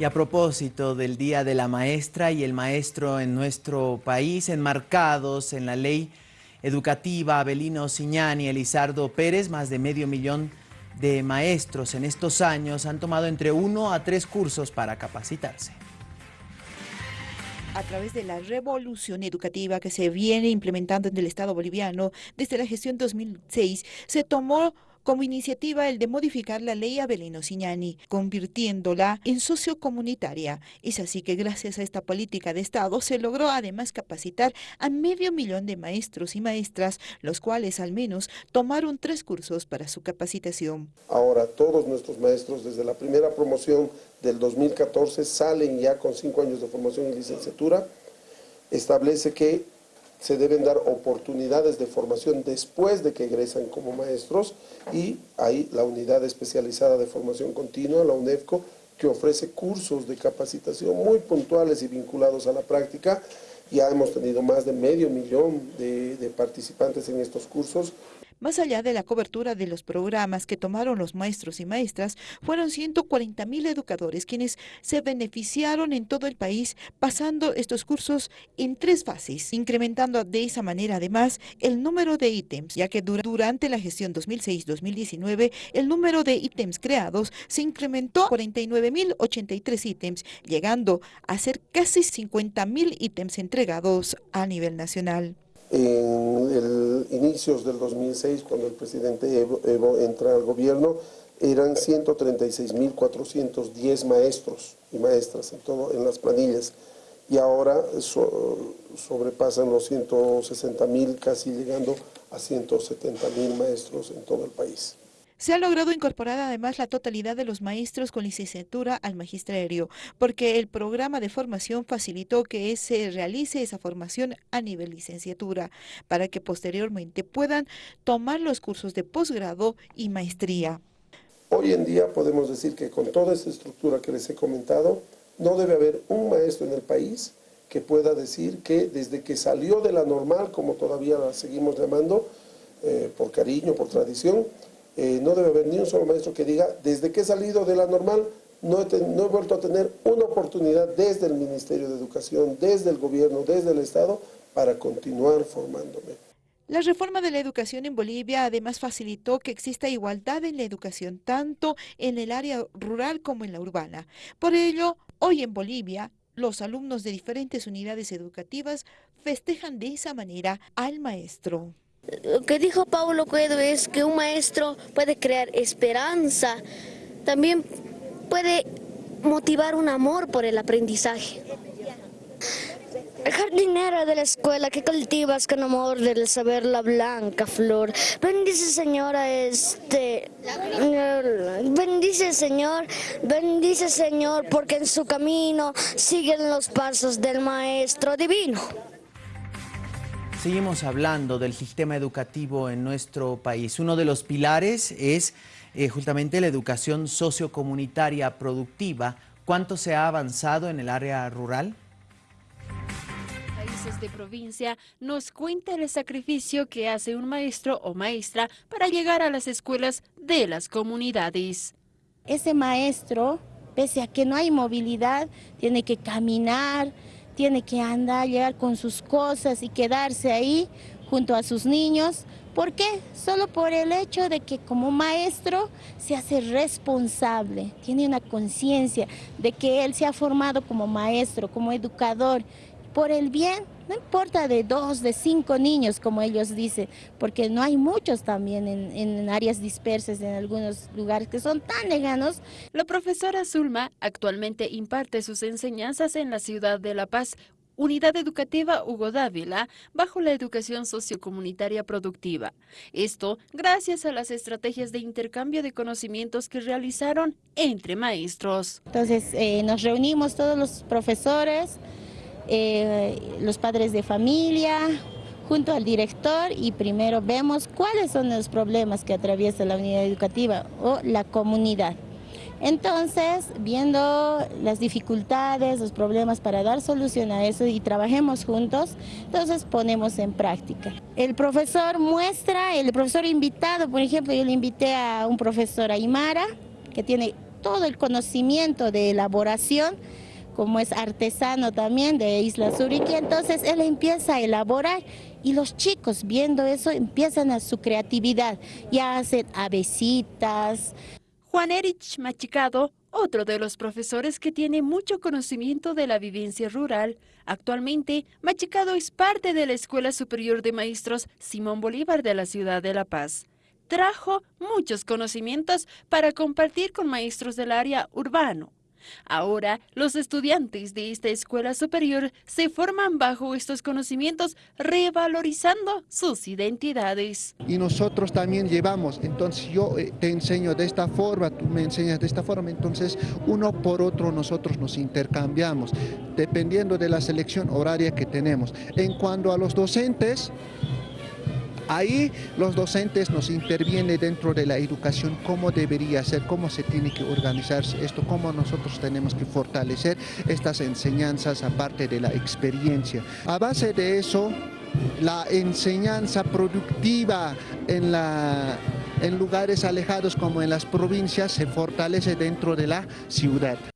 Y a propósito del Día de la Maestra y el Maestro en nuestro país, enmarcados en la ley educativa Abelino Siñani y Elizardo Pérez, más de medio millón de maestros en estos años han tomado entre uno a tres cursos para capacitarse. A través de la revolución educativa que se viene implementando en el Estado boliviano desde la gestión 2006, se tomó como iniciativa el de modificar la ley Abelino Siñani, convirtiéndola en sociocomunitaria. Es así que gracias a esta política de Estado se logró además capacitar a medio millón de maestros y maestras, los cuales al menos tomaron tres cursos para su capacitación. Ahora todos nuestros maestros desde la primera promoción del 2014 salen ya con cinco años de formación y licenciatura, establece que se deben dar oportunidades de formación después de que egresan como maestros y hay la unidad especializada de formación continua, la UNEFCO, que ofrece cursos de capacitación muy puntuales y vinculados a la práctica. Ya hemos tenido más de medio millón de, de participantes en estos cursos. Más allá de la cobertura de los programas que tomaron los maestros y maestras, fueron 140 mil educadores quienes se beneficiaron en todo el país pasando estos cursos en tres fases, incrementando de esa manera además el número de ítems, ya que durante la gestión 2006-2019 el número de ítems creados se incrementó a 49.083 ítems, llegando a ser casi 50.000 ítems entregados a nivel nacional en el inicios del 2006, cuando el presidente Evo, entra al gobierno, eran 136.410 maestros y maestras en, todo, en las planillas y ahora sobrepasan los 160.000, casi llegando a 170.000 maestros en todo el país. Se ha logrado incorporar además la totalidad de los maestros con licenciatura al magisterio, porque el programa de formación facilitó que se realice esa formación a nivel licenciatura, para que posteriormente puedan tomar los cursos de posgrado y maestría. Hoy en día podemos decir que con toda esta estructura que les he comentado, no debe haber un maestro en el país que pueda decir que desde que salió de la normal, como todavía la seguimos llamando, eh, por cariño, por tradición, eh, no debe haber ni un solo maestro que diga, desde que he salido de la normal, no he, no he vuelto a tener una oportunidad desde el Ministerio de Educación, desde el gobierno, desde el Estado, para continuar formándome. La reforma de la educación en Bolivia además facilitó que exista igualdad en la educación, tanto en el área rural como en la urbana. Por ello, hoy en Bolivia, los alumnos de diferentes unidades educativas festejan de esa manera al maestro. Lo que dijo Paulo Coelho es que un maestro puede crear esperanza, también puede motivar un amor por el aprendizaje. Jardinera de la escuela que cultivas con amor del saber la blanca flor. Bendice Señora este, bendice Señor, bendice Señor porque en su camino siguen los pasos del Maestro Divino. Seguimos hablando del sistema educativo en nuestro país. Uno de los pilares es eh, justamente la educación sociocomunitaria productiva. ¿Cuánto se ha avanzado en el área rural? Países de provincia nos cuenta el sacrificio que hace un maestro o maestra para llegar a las escuelas de las comunidades. Ese maestro, pese a que no hay movilidad, tiene que caminar, tiene que andar, llegar con sus cosas y quedarse ahí junto a sus niños. ¿Por qué? Solo por el hecho de que como maestro se hace responsable, tiene una conciencia de que él se ha formado como maestro, como educador, por el bien no importa de dos, de cinco niños, como ellos dicen, porque no hay muchos también en, áreas dispersas, en algunos lugares que son tan lejanos. La profesora Zulma actualmente imparte sus enseñanzas en la ciudad de La Paz, Unidad Educativa Hugo Dávila, bajo la educación sociocomunitaria productiva. Esto gracias a las estrategias de intercambio de conocimientos que realizaron entre maestros. Entonces eh, nos reunimos todos los profesores, eh, los padres de familia, junto al director y primero vemos cuáles son los problemas que atraviesa la unidad educativa o la comunidad. Entonces, viendo las dificultades, los problemas para dar solución a eso y trabajemos juntos, entonces ponemos en práctica. El profesor muestra, el profesor invitado, por ejemplo, yo le invité a un profesor Aymara, que tiene todo el conocimiento de elaboración, como es artesano también de Isla Suriqui, entonces él empieza a elaborar y los chicos viendo eso empiezan a su creatividad, ya hacen avesitas. Juan Erich Machicado, otro de los profesores que tiene mucho conocimiento de la vivencia rural. Actualmente, Machicado es parte de la Escuela Superior de Maestros Simón Bolívar de la ciudad de La Paz. Trajo muchos conocimientos para compartir con maestros del área urbano. Ahora, los estudiantes de esta escuela superior se forman bajo estos conocimientos, revalorizando sus identidades. Y nosotros también llevamos, entonces yo eh, te enseño de esta forma, tú me enseñas de esta forma, entonces uno por otro nosotros nos intercambiamos, dependiendo de la selección horaria que tenemos. En cuanto a los docentes, Ahí los docentes nos intervienen dentro de la educación, cómo debería ser, cómo se tiene que organizarse esto, cómo nosotros tenemos que fortalecer estas enseñanzas aparte de la experiencia. A base de eso, la enseñanza productiva en, la, en lugares alejados como en las provincias se fortalece dentro de la ciudad.